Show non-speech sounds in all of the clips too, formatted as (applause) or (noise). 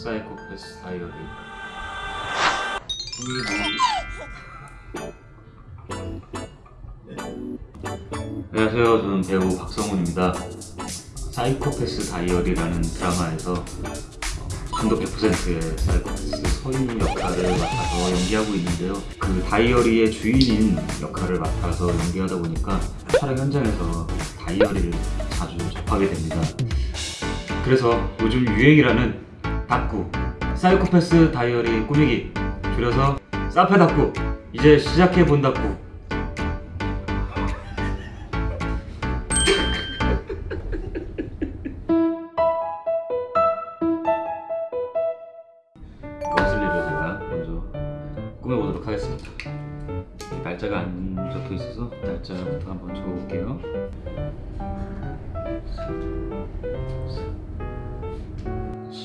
사이코패스 다이어리 안녕하세요. 저는 배우 박성훈입니다. 사이코패스 다이어리라는 드라마에서 중독 100%의 사이코패스 서인 역할을 맡아서 연기하고 있는데요. 그 다이어리의 주인인 역할을 맡아서 연기하다 보니까 촬영 현장에서 다이어리를 자주 접하게 됩니다. 그래서 요즘 유행이라는 닥구 사이코패스 다이어리 꾸미기. 줄여서 사페 닥구 이제 시작해 본다구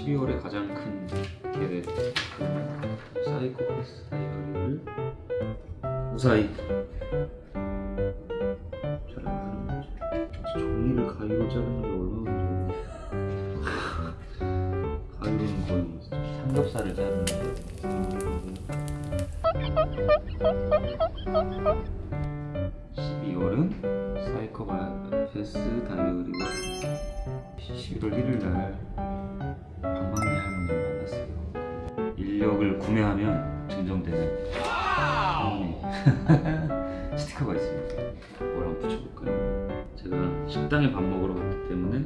12월에 가장 큰 계획 사이코패스 다이어리를 무사히 촬영하는 거죠. 종이를 가위로 자르는 게 얼마나 좋아요 가위로는 거의 삼겹살을 자르는 데. 12월은 사이코패스 다이어리와 11월 1일 날 방망이 할머니를 만났어요. 인력을 구매하면 증정되는 (laughs) 스티커가 있습니다. 뭘 한번 붙여볼까요? 제가 식당에 밥 먹으러 갔기 때문에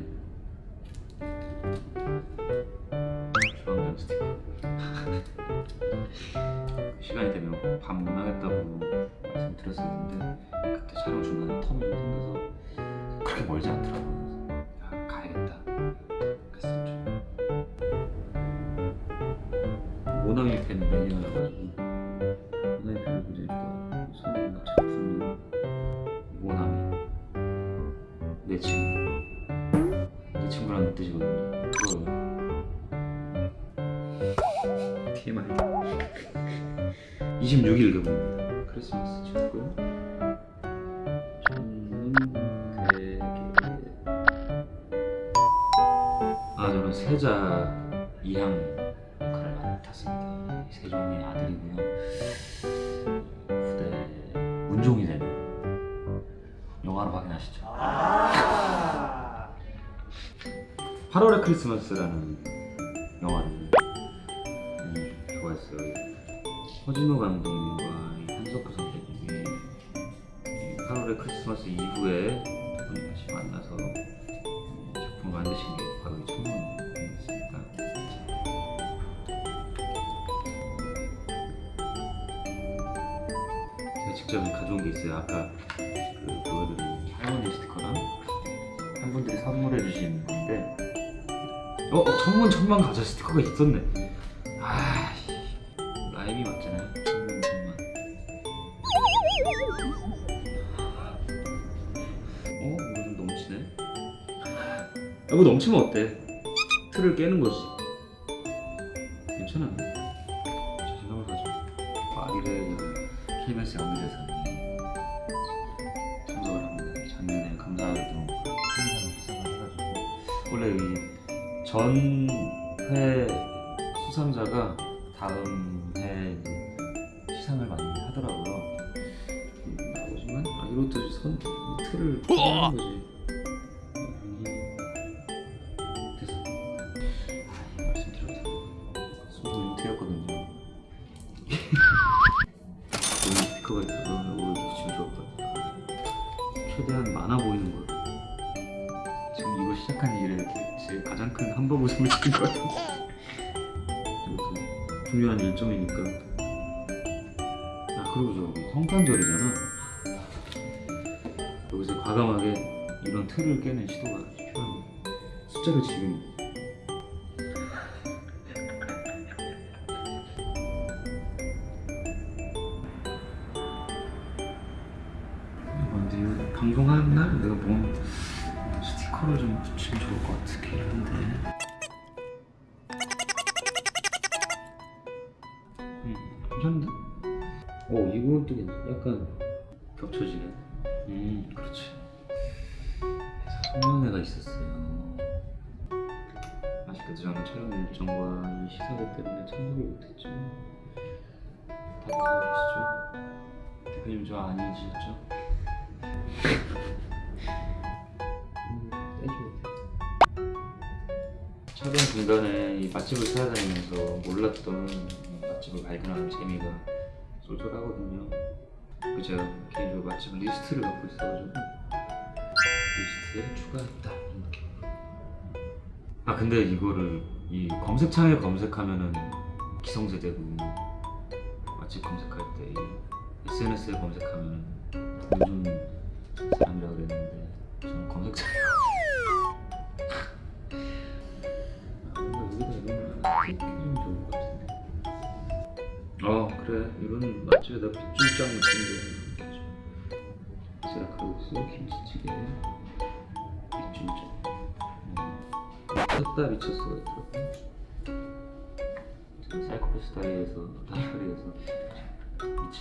주황장 스티커 (laughs) 시간이 되면 밥 못 나겠다고 말씀드렸었는데 그때 촬영 중간에 텀이 좀 생겨서 그렇게 멀지 않더라고요. 26일 개봉입니다. 크리스마스 친구고요. 저는 되게 아 저는 세자 이향 역할을 맡았습니다. 세종의 아들이고요. 후대 문종이 되는 영화로 확인하시죠. 8월의 크리스마스라는 영화를 허진호 감독님과 이 한석규 선배님이 이 8월의 크리스마스 이후에 두 분이 다시 만나서 음, 작품을 만드신 게 바로 이 청문회였습니다. 제가 직접 가져온 게 있어요. 아까 그 보여드린 할머니 스티커랑 한 분들이 선물해 주신 건데 어? 어 천문 천만 과자 스티커가 있었네 아 이거 넘치면 어때? 틀을 깨는 거지 괜찮아 제 생각을 가지고 파리를 KBS 연기대상이 참석을 합니다 작년에 감사하게도 수상을 해가지고 원래 이 전회 수상자가 다음 해 시상을 많이 하더라고요. 음, 나오지만 아 이것도 선이 틀을 하는 거지. 최대한 많아 보이는 거. 지금 이거 시작한 일에 제 가장 큰 한번 웃음을 지은 것 같아요. 이것도 중요한 일정이니까. 아 그리고 저기 성탄절이잖아. 여기서 과감하게 이런 틀을 깨는 시도가 필요합니다. 숫자를 지금 방송하는 날 내가 뭐 스티커를 좀 붙이면 좋을 것 같긴 한데 음, 괜찮은데? 어 이건 또 괜찮아 약간 겹쳐지네 음 그렇지 송년회가 있었어요 그래도 저는 촬영 일정과 이 시사회 때문에 참석을 못했죠. 다들 잘 계시죠? 대표님 저 아니시죠? 음, 촬영 중간에 이 맛집을 찾아다니면서 몰랐던 맛집을 발견하는 재미가 쏠쏠하거든요. 그 제가 개인적으로 맛집 리스트를 갖고 있어가지고 리스트에 추가했다 느낌으로. 아 근데 이거를 이 검색창에 검색하면은 기성세대고 맛집 검색할 때이 SNS에 검색하면 요즘 사람이라고 그랬는데 저는 검색창에 (laughs) 아, 거어 그래. 이런 맛집에 다 빗줄장 느낌도 세라카우스 김치찌개. 빗줄장. 미쳤다 미쳤어가 있더라고 사이코패스 다이에서 다이어리에서 미친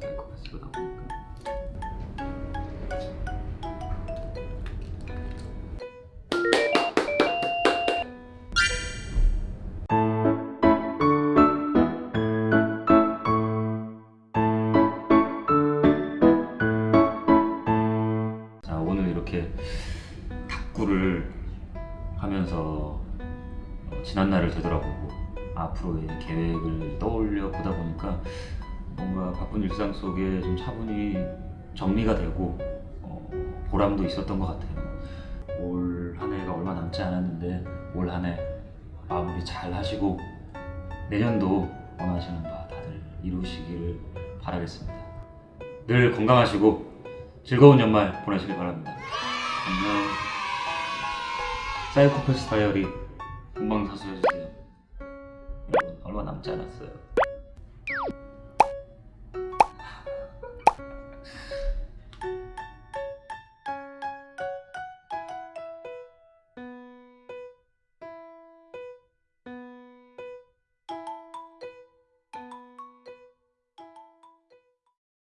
사이코패스가 나오니까 자 오늘 이렇게 탁구를 하면서 어, 지난 날을 되돌아보고 앞으로의 계획을 떠올려 보다 보니까 뭔가 바쁜 일상 속에 좀 차분히 정리가 되고 어, 보람도 있었던 것 같아요. 올 한 해가 얼마 남지 않았는데 올 한 해 마무리 잘 하시고 내년도 원하시는 바 다들 이루시기를 바라겠습니다. 늘 건강하시고 즐거운 연말 보내시길 바랍니다. 안녕. 사이코패스 다이어리 본방사수 해주세요. 여러분 얼마 남지 않았어요.